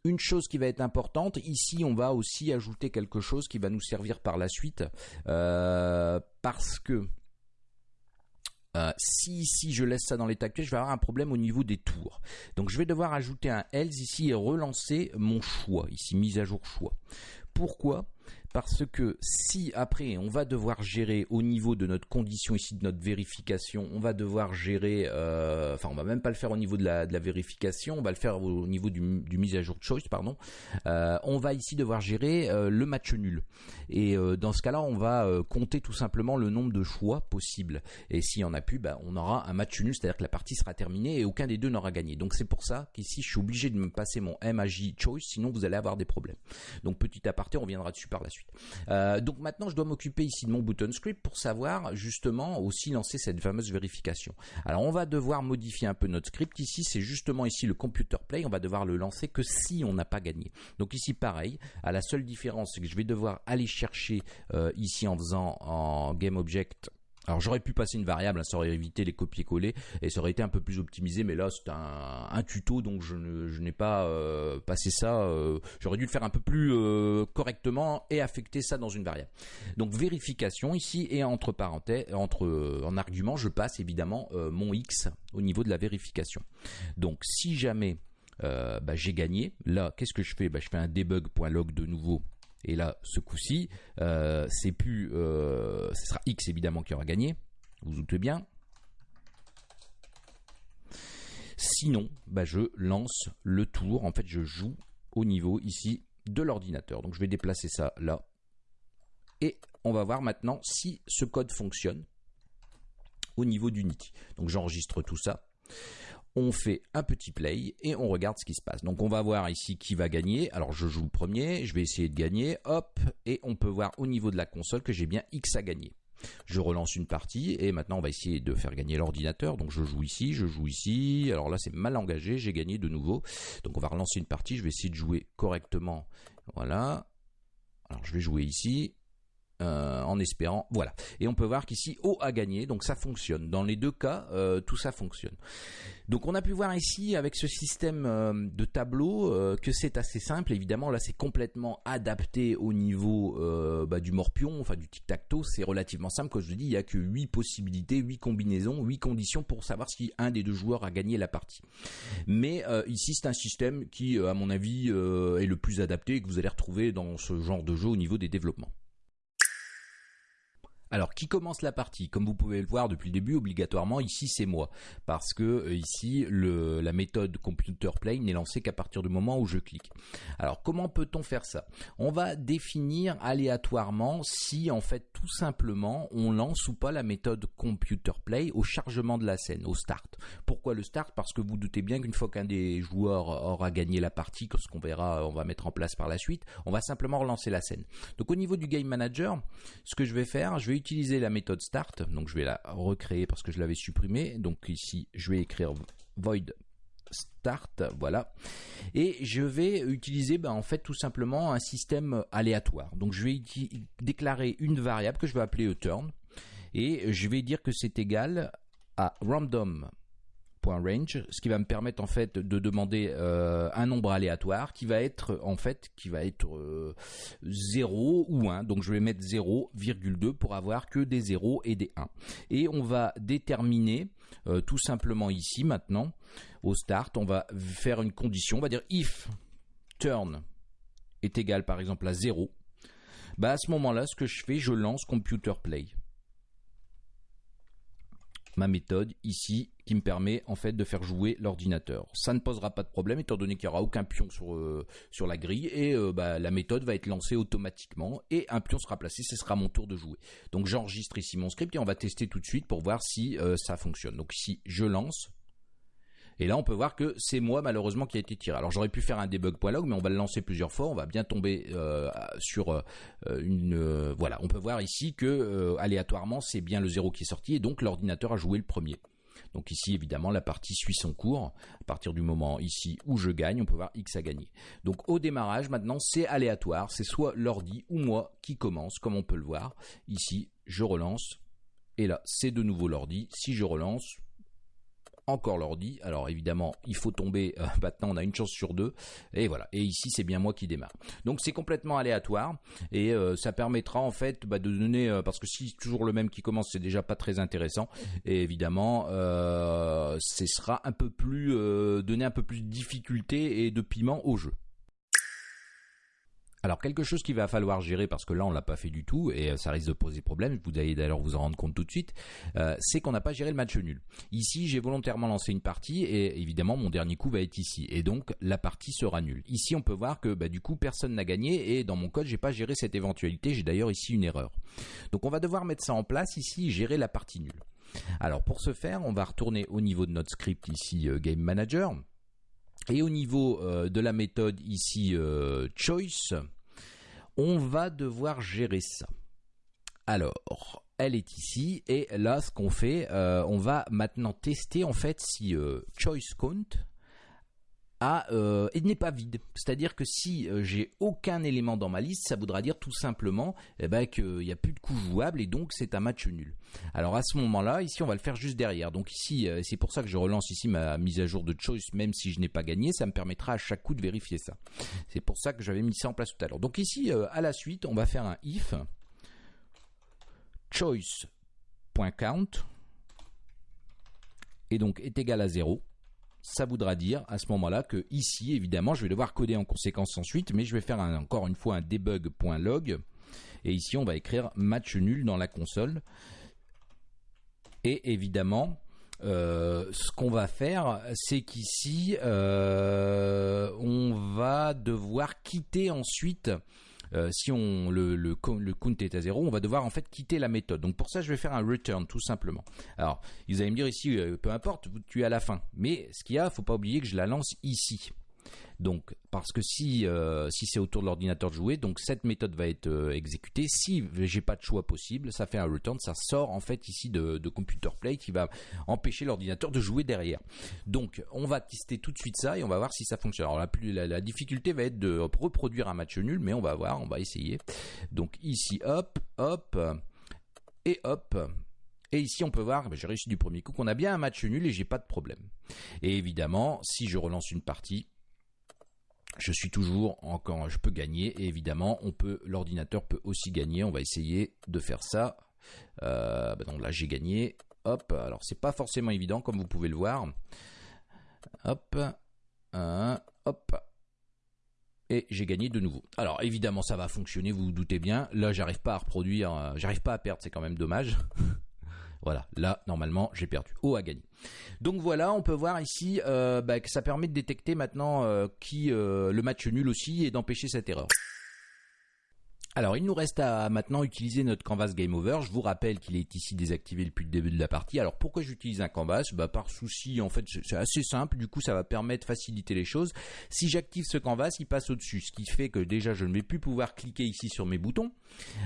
une chose qui va être importante, ici on va aussi ajouter quelque chose qui va nous servir par la suite, parce que euh, si si je laisse ça dans l'état actuel, je vais avoir un problème au niveau des tours. Donc je vais devoir ajouter un else ici et relancer mon choix, ici mise à jour choix. Pourquoi? Parce que si après on va devoir gérer au niveau de notre condition ici de notre vérification, on va devoir gérer, euh, enfin on va même pas le faire au niveau de la, de la vérification, on va le faire au niveau du, du mise à jour de choice, pardon. Euh, on va ici devoir gérer euh, le match nul. Et dans ce cas-là, on va compter tout simplement le nombre de choix possibles. Et s'il y en a plus, bah, on aura un match nul, c'est-à-dire que la partie sera terminée et aucun des deux n'aura gagné. Donc c'est pour ça qu'ici je suis obligé de me passer mon MAJ choice, sinon vous allez avoir des problèmes. Donc petit aparté, on reviendra dessus par la suite. Euh, donc maintenant, je dois m'occuper ici de mon button script pour savoir justement aussi lancer cette fameuse vérification. Alors on va devoir modifier un peu notre script. Ici, c'est justement ici le computer play. On va devoir le lancer que si on n'a pas gagné. Donc ici, pareil. À la seule différence, c'est que je vais devoir aller chercher euh, ici en faisant en game object alors j'aurais pu passer une variable, hein, ça aurait évité les copier-coller et ça aurait été un peu plus optimisé, mais là c'est un, tuto donc je, n'ai pas euh, passé ça. Euh, j'aurais dû le faire un peu plus euh, correctement et affecter ça dans une variable. Donc vérification ici et entre parenthèses, entre en argument, je passe évidemment mon x au niveau de la vérification. Donc si jamais bah, j'ai gagné, là qu'est-ce que je fais? Bah, Je fais un debug.log de nouveau et là, ce coup-ci, euh, c'est plus, euh, ce sera X évidemment qui aura gagné. Vous vous doutez bien. Sinon, bah, je lance le tour. En fait, je joue au niveau ici de l'ordinateur. Donc je vais déplacer ça là. Et on va voir maintenant si ce code fonctionne au niveau d'Unity. Donc j'enregistre tout ça. On fait un petit play et on regarde ce qui se passe. Donc on va voir ici qui va gagner. Alors je joue le premier, je vais essayer de gagner, hop, et on peut voir au niveau de la console que j'ai bien X à gagner. Je relance une partie et maintenant on va essayer de faire gagner l'ordinateur. Donc je joue ici, je joue ici. Alors là c'est mal engagé, j'ai gagné de nouveau. Donc on va relancer une partie, je vais essayer de jouer correctement. Voilà. Alors je vais jouer ici. Euh, en espérant, voilà. Et on peut voir qu'ici O a gagné, donc ça fonctionne. Dans les deux cas, euh, tout ça fonctionne. Donc on a pu voir ici avec ce système euh, de tableau que c'est assez simple. Évidemment, là c'est complètement adapté au niveau bah, du morpion, enfin du tic-tac-toe. C'est relativement simple. Comme je vous dis, il n'y a que 8 possibilités, 8 combinaisons, 8 conditions pour savoir si un des deux joueurs a gagné la partie. Mais ici c'est un système qui, à mon avis, est le plus adapté et que vous allez retrouver dans ce genre de jeu au niveau des développements. Alors, qui commence la partie Comme vous pouvez le voir depuis le début, obligatoirement, ici c'est moi. Parce que euh, ici, la méthode computer play n'est lancée qu'à partir du moment où je clique. Alors, comment peut-on faire ça? On va définir aléatoirement si, en fait, tout simplement, on lance ou pas la méthode computer play au chargement de la scène, au start. Pourquoi le start? Parce que vous doutez bien qu'une fois qu'un des joueurs aura gagné la partie, ce qu'on verra, on va mettre en place par la suite, on va simplement relancer la scène. Donc, au niveau du game manager, ce que je vais faire, je vais utiliser la méthode start. Donc je vais la recréer parce que je l'avais supprimée. Donc ici, je vais écrire void start, voilà. Et je vais utiliser ben, en fait tout simplement un système aléatoire. Donc je vais déclarer une variable que je vais appeler turn et je vais dire que c'est égal à random range, ce qui va me permettre en fait de demander euh, un nombre aléatoire qui va être en fait qui va être 0 euh, ou 1. Donc je vais mettre 0,2 pour avoir que des 0 et des 1. Et on va déterminer euh, tout simplement ici maintenant au start, on va faire une condition, on va dire if turn est égal par exemple à 0. Bah à ce moment-là, ce que je fais, je lance computer play ma méthode ici qui me permet en fait de faire jouer l'ordinateur. Ça ne posera pas de problème étant donné qu'il n'y aura aucun pion sur, euh, sur la grille et euh, bah, la méthode va être lancée automatiquement et un pion sera placé, ce sera mon tour de jouer. Donc j'enregistre ici mon script et on va tester tout de suite pour voir si euh, ça fonctionne. Donc ici je lance, et là, on peut voir que c'est moi malheureusement qui a été tiré. Alors j'aurais pu faire un debug.log, mais on va le lancer plusieurs fois. On va bien tomber sur une. Voilà, on peut voir ici que aléatoirement c'est bien le 0 qui est sorti et donc l'ordinateur a joué le premier. Donc ici, évidemment, la partie suit son cours. À partir du moment ici où je gagne, on peut voir X a gagné. Donc au démarrage, maintenant, c'est aléatoire. C'est soit l'ordi ou moi qui commence, comme on peut le voir. Ici, je relance. Et là, c'est de nouveau l'ordi. Si je relance, encore l'ordi. Alors évidemment, il faut tomber. Euh, maintenant, on a une chance sur deux. Et voilà. Et ici, c'est bien moi qui démarre. Donc c'est complètement aléatoire et euh, ça permettra en fait bah, de donner euh, parce que si toujours le même qui commence, c'est déjà pas très intéressant. Et évidemment, ce sera un peu plus donner un peu plus de difficulté et de piment au jeu. Alors quelque chose qu'il va falloir gérer parce que là on l'a pas fait du tout et euh, ça risque de poser problème. Vous allez d'ailleurs vous en rendre compte tout de suite. Euh, c'est qu'on n'a pas géré le match nul. Ici j'ai volontairement lancé une partie et évidemment mon dernier coup va être ici et donc la partie sera nulle. Ici on peut voir que bah, du coup personne n'a gagné et dans mon code j'ai pas géré cette éventualité. J'ai d'ailleurs ici une erreur. Donc on va devoir mettre ça en place ici gérer la partie nulle. Alors pour ce faire on va retourner au niveau de notre script ici euh, Game Manager. Et au niveau euh, de la méthode ici euh, choice, on va devoir gérer ça. Alors, elle est ici et là ce qu'on fait, euh, on va maintenant tester en fait si choice count euh, il n'est pas vide. C'est-à-dire que si euh, j'ai aucun élément dans ma liste, ça voudra dire tout simplement eh ben, qu'il n'y a plus de coups jouables et donc c'est un match nul. Alors à ce moment-là, ici on va le faire juste derrière. Donc ici, euh, c'est pour ça que je relance ici ma mise à jour de choice, même si je n'ai pas gagné, ça me permettra à chaque coup de vérifier ça. C'est pour ça que j'avais mis ça en place tout à l'heure. Donc ici, à la suite, on va faire un if choice.count et donc est égal à 0 ça voudra dire à ce moment-là que ici, évidemment, je vais devoir coder en conséquence ensuite, mais je vais faire encore une fois un debug.log. Et ici, on va écrire match nul dans la console. Et évidemment, euh, ce qu'on va faire, c'est qu'ici, euh, on va devoir quitter ensuite. Euh, si on le, le, co- le count est à zéro, on va devoir en fait quitter la méthode. Donc pour ça, je vais faire un return tout simplement. Alors, vous allez me dire ici, euh, peu importe, tu es à la fin. Mais ce qu'il y a, faut pas oublier que je la lance ici. Donc, parce que si euh, si c'est autour de l'ordinateur de jouer, donc cette méthode va être euh, exécutée. Si j'ai pas de choix possible, ça fait un return, ça sort en fait ici de, computer play qui va empêcher l'ordinateur de jouer derrière. Donc, on va tester tout de suite ça et on va voir si ça fonctionne. Alors la, plus, la, difficulté va être de reproduire un match nul, mais on va voir, on va essayer. Donc ici, hop, hop et hop. Et ici, on peut voir, j'ai réussi du premier coup, qu'on a bien un match nul et j'ai pas de problème. Et évidemment, si je relance une partie, je suis toujours encore, je peux gagner et évidemment, on peut, l'ordinateur peut aussi gagner. On va essayer de faire ça. Euh, ben donc là, j'ai gagné. Hop, alors c'est pas forcément évident comme vous pouvez le voir. Hop, hop. Et j'ai gagné de nouveau. Alors évidemment, ça va fonctionner, vous vous doutez bien. Là, j'arrive pas à reproduire, euh, j'arrive pas à perdre, c'est quand même dommage. Voilà, là, normalement, j'ai perdu. O a gagné. Donc voilà, on peut voir ici euh, bah, que ça permet de détecter maintenant euh, qui euh, le match nul aussi et d'empêcher cette erreur. Alors, il nous reste à maintenant utiliser notre canvas game over. Je vous rappelle qu'il est ici désactivé depuis le début de la partie. Alors, pourquoi j'utilise un canvas? Bah, Par souci, en fait, c'est assez simple. Du coup, ça va permettre de faciliter les choses. Si j'active ce canvas, il passe au-dessus. Ce qui fait que déjà, je ne vais plus pouvoir cliquer ici sur mes boutons.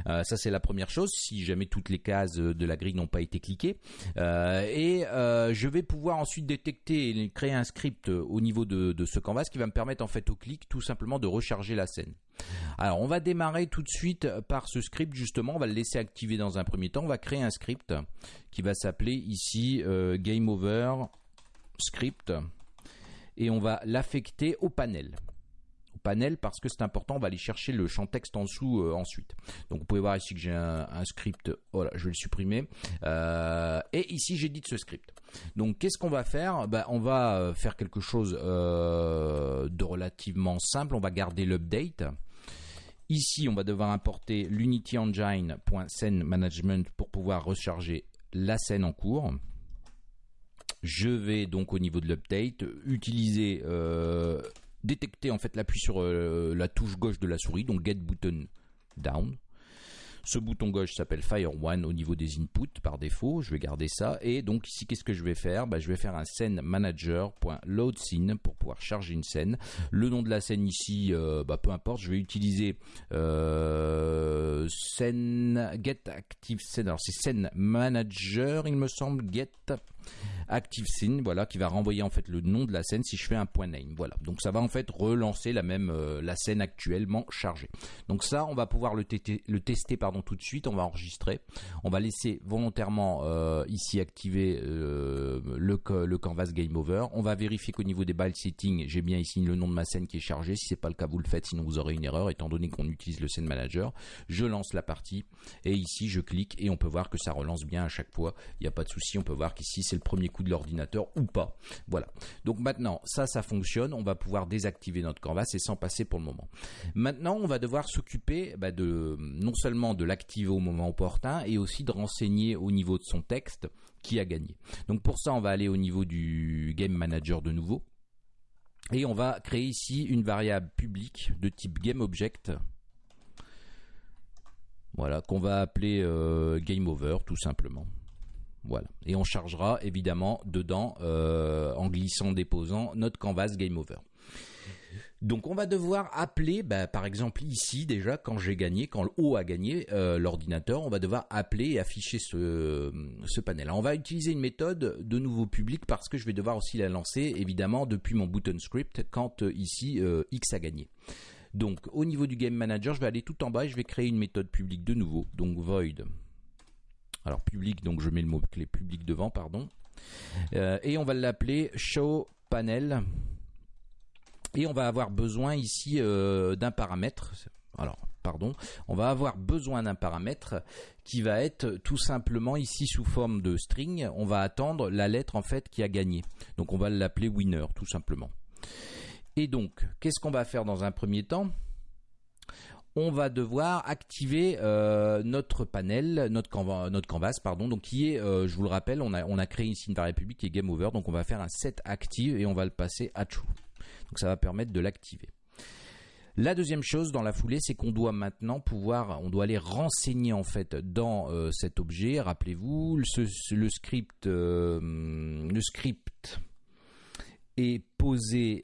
Euh, ça, c'est la première chose. Si jamais toutes les cases de la grille n'ont pas été cliquées. Euh, et euh, je vais pouvoir ensuite détecter et créer un script au niveau de, ce canvas qui va me permettre, en fait, au clic, tout simplement de recharger la scène. Alors, on va démarrer tout de suite par ce script, justement. On va le laisser activer dans un premier temps. On va créer un script qui va s'appeler ici Game Over Script. Et on va l'affecter au panel. Panel parce que c'est important, on va aller chercher le champ texte en dessous euh, ensuite. Donc vous pouvez voir ici que j'ai un, script, voilà, je vais le supprimer. Euh, et ici j'édite ce script. Donc qu'est-ce qu'on va faire? Ben, On va euh, faire quelque chose de relativement simple, on va garder l'update. Ici, on va devoir importer l'Unity Engine.scene management pour pouvoir recharger la scène en cours. Je vais donc au niveau de l'update utiliser, détecter en fait l'appui sur euh, la touche gauche de la souris, donc Get Button Down. Ce bouton gauche s'appelle Fire One au niveau des inputs par défaut. Je vais garder ça. Et donc ici, qu'est-ce que je vais faire? Bah, Je vais faire un scene manager.load scene pour pouvoir charger une scène. Le nom de la scène ici, euh, bah, peu importe. Je vais utiliser euh, scène get. Alors c'est scène manager, il me semble. Get active scene, voilà, qui va renvoyer en fait le nom de la scène si je fais un point name. Voilà. Donc ça va en fait relancer la même euh, la scène actuellement chargée. Donc ça, on va pouvoir le, le tester pardon tout de suite. On va enregistrer. On va laisser volontairement euh, ici activer euh, le, canvas game over. On va vérifier qu'au niveau des ball settings, j'ai bien ici le nom de ma scène qui est chargé. Si c'est pas le cas, vous le faites, sinon vous aurez une erreur étant donné qu'on utilise le scene manager. Je lance la partie et ici je clique et on peut voir que ça relance bien à chaque fois. Il n'y a pas de souci. On peut voir qu'ici c'est le premier coup de l'ordinateur ou pas. Voilà. Donc maintenant, ça, ça fonctionne. On va pouvoir désactiver notre canvas et s'en passer pour le moment. Maintenant, on va devoir s'occuper bah, de non seulement de l'activer au moment opportun et aussi de renseigner au niveau de son texte qui a gagné. Donc pour ça, on va aller au niveau du Game Manager de nouveau. Et on va créer ici une variable publique de type GameObject. Voilà, qu'on va appeler euh, GameOver tout simplement. Voilà. Et on chargera évidemment dedans, euh, en glissant, déposant, notre canvas Game Over. Donc on va devoir appeler, bah, par exemple ici déjà, quand j'ai gagné, quand le haut a gagné euh, l'ordinateur, on va devoir appeler et afficher ce, ce panel. On va utiliser une méthode de nouveau public parce que je vais devoir aussi la lancer évidemment depuis mon button script quand euh, ici X a gagné. Donc au niveau du Game Manager, je vais aller tout en bas et je vais créer une méthode publique de nouveau. Donc void alors public, donc je mets le mot-clé public devant, pardon. Euh, et on va l'appeler show panel. Et on va avoir besoin ici euh, d'un paramètre. Alors, pardon, on va avoir besoin d'un paramètre qui va être tout simplement ici sous forme de string. On va attendre la lettre en fait qui a gagné. Donc on va l'appeler winner tout simplement. Et donc, qu'est-ce qu'on va faire dans un premier temps? On va devoir activer euh, notre panel, notre, canvas, pardon, donc qui est, euh, je vous le rappelle, on a, on a créé ici une variable publique qui est game over, donc on va faire un set active et on va le passer à true. Donc ça va permettre de l'activer. La deuxième chose dans la foulée, c'est qu'on doit maintenant pouvoir, on doit aller renseigner en fait dans euh, cet objet. Rappelez-vous, le script, le script est posé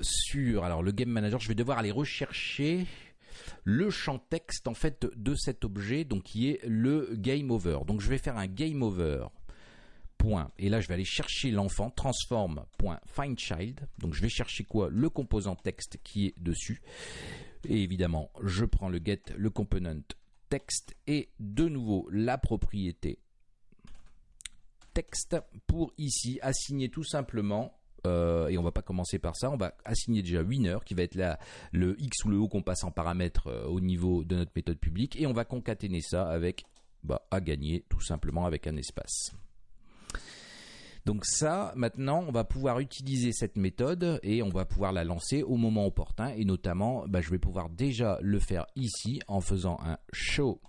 sur, alors le game manager, je vais devoir aller rechercher le champ texte en fait de cet objet, donc qui est le game over. Donc je vais faire un game over. Point. Et là, je vais aller chercher l'enfant, transform.findChild. Donc je vais chercher quoi? Le composant texte qui est dessus. Et évidemment, je prends le get, le component texte et de nouveau la propriété texte pour ici assigner tout simplement euh, et on va pas commencer par ça, on va assigner déjà winner qui va être le x ou le o qu'on passe en paramètre euh, au niveau de notre méthode publique et on va concaténer ça avec bah, à gagner tout simplement avec un espace. Donc ça, maintenant, on va pouvoir utiliser cette méthode et on va pouvoir la lancer au moment opportun. Et notamment, bah, je vais pouvoir déjà le faire ici en faisant un show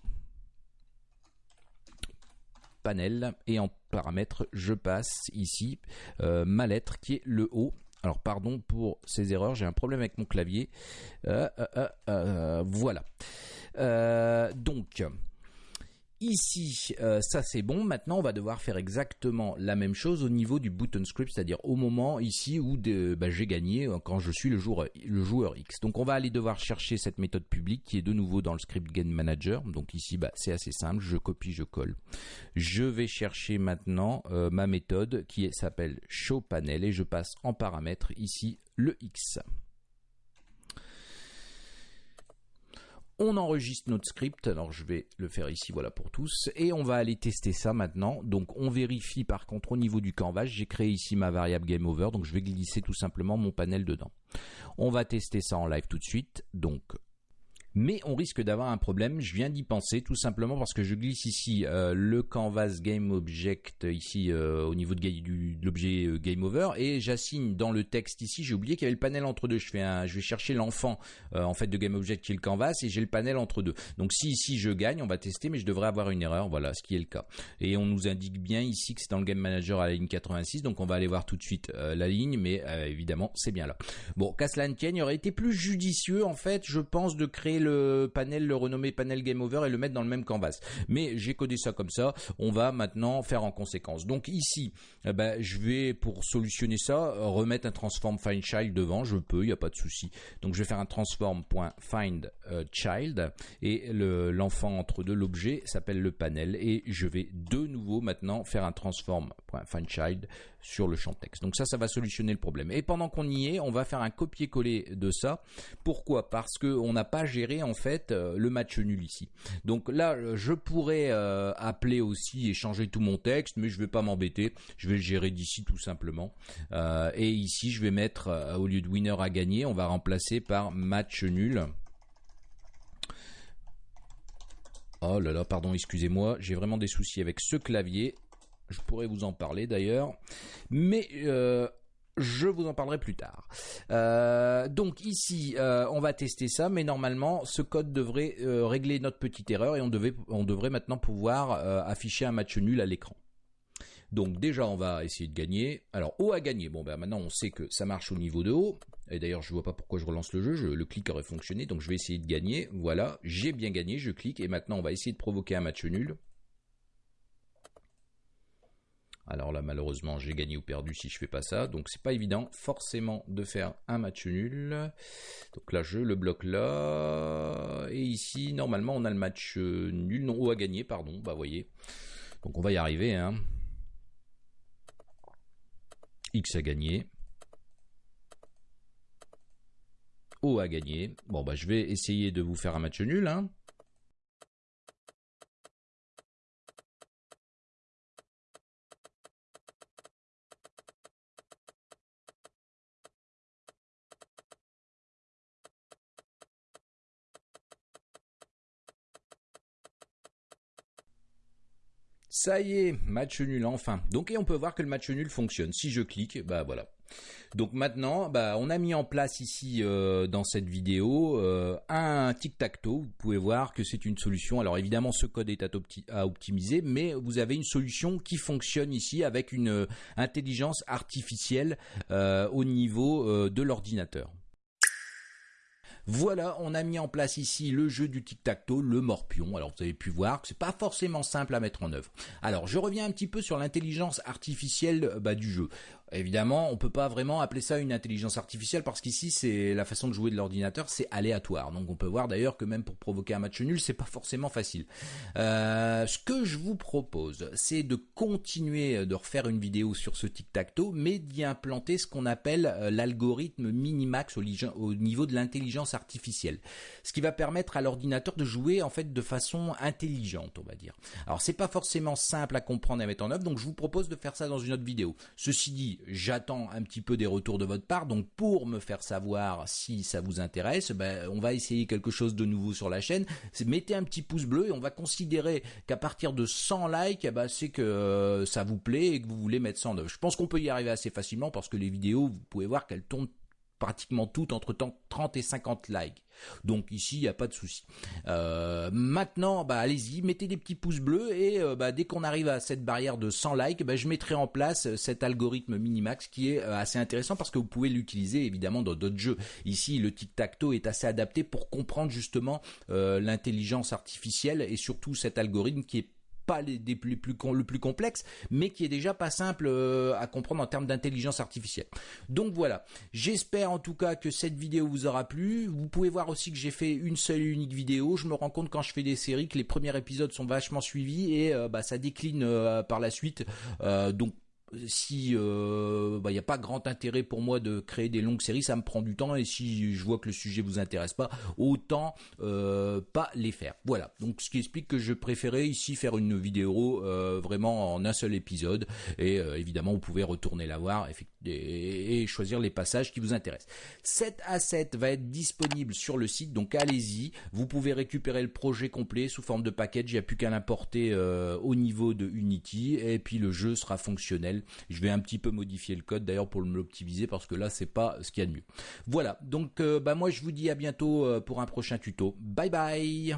panel et en paramètre je passe ici euh, ma lettre qui est le O alors pardon pour ces erreurs, j'ai un problème avec mon clavier. Euh, euh, voilà. donc Ici, euh, ça c'est bon. Maintenant, on va devoir faire exactement la même chose au niveau du button script, c'est-à-dire au moment ici où bah, j'ai gagné euh, quand je suis le joueur, X. Donc, on va aller devoir chercher cette méthode publique qui est de nouveau dans le script Game Manager. Donc ici, bah, c'est assez simple. Je copie, je colle. Je vais chercher maintenant euh, ma méthode qui s'appelle showPanel et je passe en paramètre ici le X. On enregistre notre script, alors je vais le faire ici, voilà pour tous, et on va aller tester ça maintenant. Donc on vérifie par contre au niveau du canvas, j'ai créé ici ma variable GameOver, donc je vais glisser tout simplement mon panel dedans. On va tester ça en live tout de suite, donc mais on risque d'avoir un problème. Je viens d'y penser tout simplement parce que je glisse ici euh, le canvas game object ici euh, au niveau de, l'objet euh, game over et j'assigne dans le texte ici. J'ai oublié qu'il y avait le panel entre deux. Je fais un, je vais chercher l'enfant en fait de game object qui est le canvas et j'ai le panel entre deux. Donc si ici je gagne, on va tester, mais je devrais avoir une erreur. Voilà, ce qui est le cas. Et on nous indique bien ici que c'est dans le game manager à la ligne 86. Donc on va aller voir tout de suite la ligne, mais évidemment c'est bien là. Bon, qu'à cela ne tienne, il aurait été plus judicieux en fait, je pense, de créer le panel, le renommer panel game over et le mettre dans le même canvas. Mais j'ai codé ça comme ça. On va maintenant faire en conséquence. Donc ici, eh ben, je vais pour solutionner ça remettre un transform find child devant. Je peux, il n'y a pas de souci. Donc je vais faire un transform.find euh, child et l'enfant entre deux l'objet s'appelle le panel et je vais de nouveau maintenant faire un transform.find child sur le champ texte. Donc ça, ça va solutionner le problème. Et pendant qu'on y est, on va faire un copier-coller de ça. Pourquoi? Parce qu'on n'a pas géré en fait euh, le match nul ici. Donc là, je pourrais euh, appeler aussi et changer tout mon texte, mais je ne vais pas m'embêter. Je vais le gérer d'ici tout simplement. Euh, et ici, je vais mettre au lieu de winner à gagner, on va remplacer par match nul. Oh là là, pardon, excusez-moi, j'ai vraiment des soucis avec ce clavier. Je pourrais vous en parler d'ailleurs. Mais euh, je vous en parlerai plus tard. Euh, donc ici, euh, on va tester ça, mais normalement, ce code devrait régler notre petite erreur et on, devrait maintenant pouvoir afficher un match nul à l'écran. Donc déjà, on va essayer de gagner. Alors, haut à gagner? Bon, ben maintenant, on sait que ça marche au niveau de haut. Et d'ailleurs, je ne vois pas pourquoi je relance le jeu. le clic aurait fonctionné, donc je vais essayer de gagner. Voilà, j'ai bien gagné. Je clique et maintenant, on va essayer de provoquer un match nul. Alors là, malheureusement, j'ai gagné ou perdu si je fais pas ça. Donc c'est pas évident forcément de faire un match nul. Donc là, je le bloque là. Et ici, normalement, on a le match euh, nul, non, ou à gagner, pardon. Bah voyez. Donc on va y arriver. Hein. X a gagné. O a gagné. Bon bah je vais essayer de vous faire un match nul. Hein. Ça y est, match nul enfin. Donc et on peut voir que le match nul fonctionne. Si je clique, bah voilà. Donc maintenant, bah, on a mis en place ici euh, dans cette vidéo euh, un tic-tac-toe. Vous pouvez voir que c'est une solution. Alors évidemment, ce code est à, optimiser, mais vous avez une solution qui fonctionne ici avec une euh, intelligence artificielle au niveau de l'ordinateur. Voilà, on a mis en place ici le jeu du tic-tac-toe, le morpion. Alors vous avez pu voir que c'est pas forcément simple à mettre en œuvre. Alors je reviens un petit peu sur l'intelligence artificielle bah, du jeu. Évidemment, on peut pas vraiment appeler ça une intelligence artificielle parce qu'ici c'est la façon de jouer de l'ordinateur, c'est aléatoire. Donc on peut voir d'ailleurs que même pour provoquer un match nul, c'est pas forcément facile. Euh, ce que je vous propose, c'est de continuer de refaire une vidéo sur ce tic-tac-toe, mais d'y implanter ce qu'on appelle euh, l'algorithme minimax au, niveau de l'intelligence artificielle, ce qui va permettre à l'ordinateur de jouer en fait de façon intelligente, on va dire. Alors c'est pas forcément simple à comprendre et à mettre en œuvre, donc je vous propose de faire ça dans une autre vidéo. Ceci dit, j'attends un petit peu des retours de votre part. Donc pour me faire savoir si ça vous intéresse, ben, on va essayer quelque chose de nouveau sur la chaîne. Mettez un petit pouce bleu et on va considérer qu'à partir de 100 likes, ben, c'est que euh, ça vous plaît et que vous voulez mettre ça en œuvre. Je pense qu'on peut y arriver assez facilement parce que les vidéos, vous pouvez voir qu'elles tournent pratiquement toutes entre 30 et 50 likes. Donc ici, il n'y a pas de souci. Euh, maintenant, bah, allez-y, mettez des petits pouces bleus et euh, bah, dès qu'on arrive à cette barrière de 100 likes, bah, je mettrai en place euh, cet algorithme Minimax qui est assez intéressant parce que vous pouvez l'utiliser évidemment dans d'autres jeux. Ici, le tic-tac-toe est assez adapté pour comprendre justement l'intelligence artificielle et surtout cet algorithme qui est pas les, plus, le plus complexe, mais qui est déjà pas simple euh, à comprendre en termes d'intelligence artificielle. Donc voilà, j'espère en tout cas que cette vidéo vous aura plu. Vous pouvez voir aussi que j'ai fait une seule et unique vidéo. Je me rends compte quand je fais des séries que les premiers épisodes sont vachement suivis et euh, bah, ça décline euh, par la suite. donc si il euh, n'y bah, a pas grand intérêt pour moi de créer des longues séries, ça me prend du temps et si je vois que le sujet vous intéresse pas, autant euh, pas les faire. Voilà. Donc ce qui explique que je préférais ici faire une vidéo euh, vraiment en un seul épisode et évidemment vous pouvez retourner la voir et, choisir les passages qui vous intéressent. 7 à 7 va être disponible sur le site donc allez-y. Vous pouvez récupérer le projet complet sous forme de package. Il n'y a plus qu'à l'importer au niveau de Unity et puis le jeu sera fonctionnel je vais un petit peu modifier le code d'ailleurs pour l'optimiser parce que là c'est pas ce qu'il y a de mieux. Voilà, donc euh, bah moi je vous dis à bientôt euh, pour un prochain tuto. Bye bye